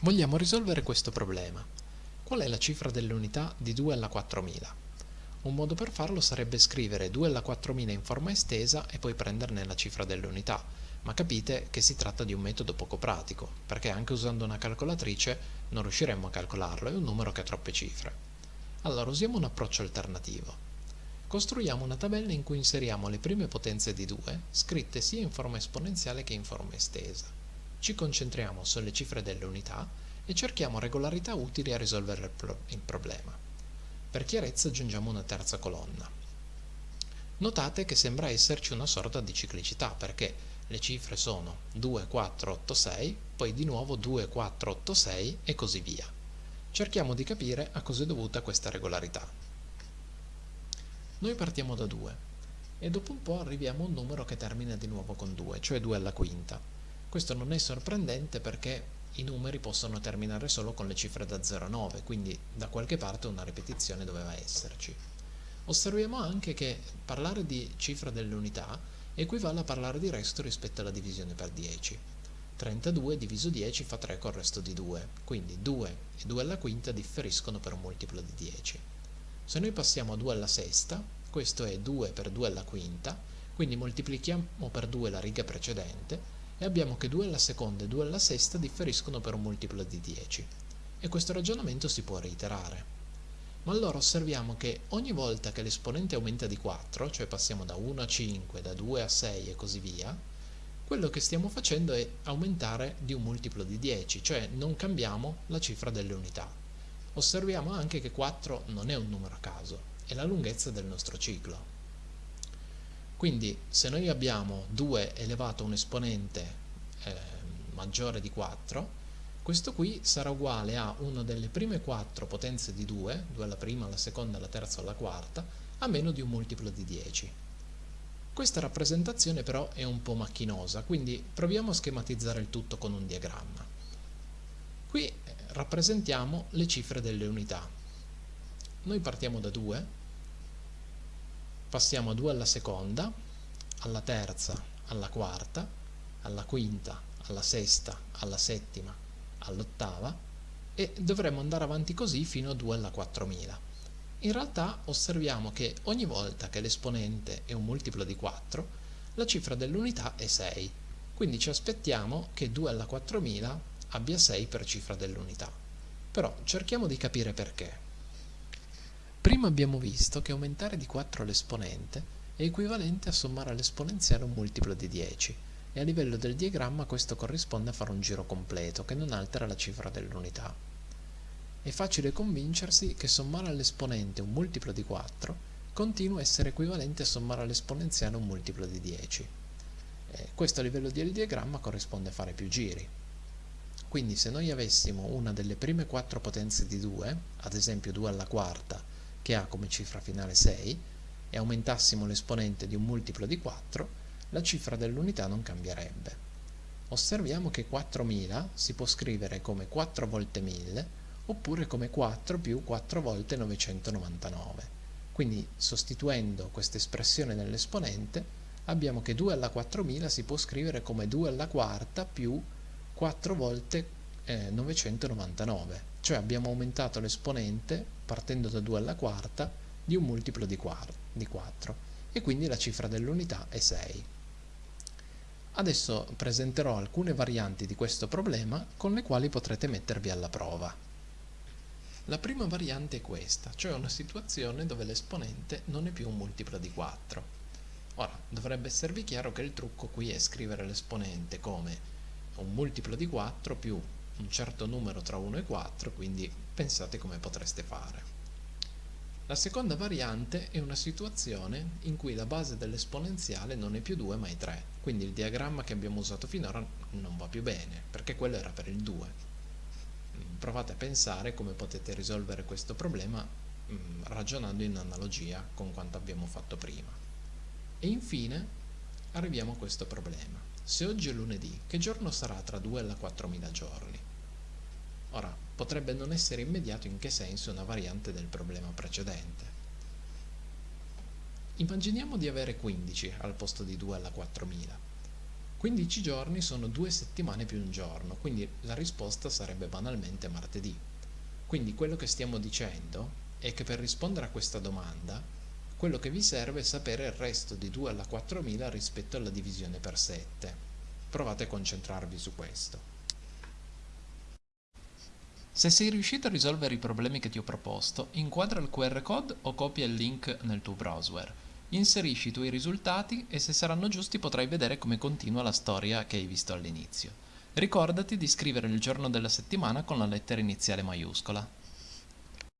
Vogliamo risolvere questo problema. Qual è la cifra delle unità di 2 alla 4000? Un modo per farlo sarebbe scrivere 2 alla 4000 in forma estesa e poi prenderne la cifra delle unità, ma capite che si tratta di un metodo poco pratico, perché anche usando una calcolatrice non riusciremmo a calcolarlo, è un numero che ha troppe cifre. Allora usiamo un approccio alternativo. Costruiamo una tabella in cui inseriamo le prime potenze di 2, scritte sia in forma esponenziale che in forma estesa. Ci concentriamo sulle cifre delle unità e cerchiamo regolarità utili a risolvere il, pro il problema. Per chiarezza aggiungiamo una terza colonna. Notate che sembra esserci una sorta di ciclicità perché le cifre sono 2, 4, 8, 6, poi di nuovo 2, 4, 8, 6 e così via. Cerchiamo di capire a cosa è dovuta questa regolarità. Noi partiamo da 2 e dopo un po' arriviamo a un numero che termina di nuovo con 2, cioè 2 alla quinta. Questo non è sorprendente perché i numeri possono terminare solo con le cifre da 0 a 9, quindi da qualche parte una ripetizione doveva esserci. Osserviamo anche che parlare di cifra delle unità equivale a parlare di resto rispetto alla divisione per 10. 32 diviso 10 fa 3 col resto di 2, quindi 2 e 2 alla quinta differiscono per un multiplo di 10. Se noi passiamo a 2 alla sesta, questo è 2 per 2 alla quinta, quindi moltiplichiamo per 2 la riga precedente e abbiamo che 2 alla seconda e 2 alla sesta differiscono per un multiplo di 10 e questo ragionamento si può reiterare. Ma allora osserviamo che ogni volta che l'esponente aumenta di 4, cioè passiamo da 1 a 5, da 2 a 6 e così via, quello che stiamo facendo è aumentare di un multiplo di 10, cioè non cambiamo la cifra delle unità. Osserviamo anche che 4 non è un numero a caso, è la lunghezza del nostro ciclo. Quindi se noi abbiamo 2 elevato a un esponente eh, maggiore di 4, questo qui sarà uguale a una delle prime 4 potenze di 2, 2 alla prima, alla seconda, alla terza alla quarta, a meno di un multiplo di 10. Questa rappresentazione però è un po' macchinosa, quindi proviamo a schematizzare il tutto con un diagramma. Qui eh, rappresentiamo le cifre delle unità. Noi partiamo da 2, passiamo a 2 alla seconda, alla terza, alla quarta, alla quinta, alla sesta, alla settima, all'ottava e dovremmo andare avanti così fino a 2 alla 4000. In realtà osserviamo che ogni volta che l'esponente è un multiplo di 4, la cifra dell'unità è 6, quindi ci aspettiamo che 2 alla 4000 abbia 6 per cifra dell'unità. Però cerchiamo di capire perché. Prima abbiamo visto che aumentare di 4 l'esponente è equivalente a sommare all'esponenziale un multiplo di 10 e a livello del diagramma questo corrisponde a fare un giro completo che non altera la cifra dell'unità. È facile convincersi che sommare all'esponente un multiplo di 4 continua a essere equivalente a sommare all'esponenziale un multiplo di 10. Eh, questo a livello del diagramma corrisponde a fare più giri. Quindi se noi avessimo una delle prime 4 potenze di 2, ad esempio 2 alla quarta, che ha come cifra finale 6 e aumentassimo l'esponente di un multiplo di 4, la cifra dell'unità non cambierebbe. Osserviamo che 4000 si può scrivere come 4 volte 1000 oppure come 4 più 4 volte 999. Quindi sostituendo questa espressione nell'esponente abbiamo che 2 alla 4000 si può scrivere come 2 alla quarta più 4 volte eh, 999 cioè abbiamo aumentato l'esponente partendo da 2 alla quarta di un multiplo di 4 e quindi la cifra dell'unità è 6. Adesso presenterò alcune varianti di questo problema con le quali potrete mettervi alla prova. La prima variante è questa, cioè una situazione dove l'esponente non è più un multiplo di 4. Ora, dovrebbe esservi chiaro che il trucco qui è scrivere l'esponente come un multiplo di 4 più un certo numero tra 1 e 4, quindi pensate come potreste fare. La seconda variante è una situazione in cui la base dell'esponenziale non è più 2 ma è 3, quindi il diagramma che abbiamo usato finora non va più bene, perché quello era per il 2. Provate a pensare come potete risolvere questo problema mm, ragionando in analogia con quanto abbiamo fatto prima. E infine arriviamo a questo problema. Se oggi è lunedì, che giorno sarà tra 2 e la 4000 giorni? Potrebbe non essere immediato in che senso una variante del problema precedente. Immaginiamo di avere 15 al posto di 2 alla 4000. 15 giorni sono 2 settimane più un giorno, quindi la risposta sarebbe banalmente martedì. Quindi quello che stiamo dicendo è che per rispondere a questa domanda, quello che vi serve è sapere il resto di 2 alla 4000 rispetto alla divisione per 7. Provate a concentrarvi su questo. Se sei riuscito a risolvere i problemi che ti ho proposto, inquadra il QR code o copia il link nel tuo browser. Inserisci i tuoi risultati e se saranno giusti potrai vedere come continua la storia che hai visto all'inizio. Ricordati di scrivere il giorno della settimana con la lettera iniziale maiuscola.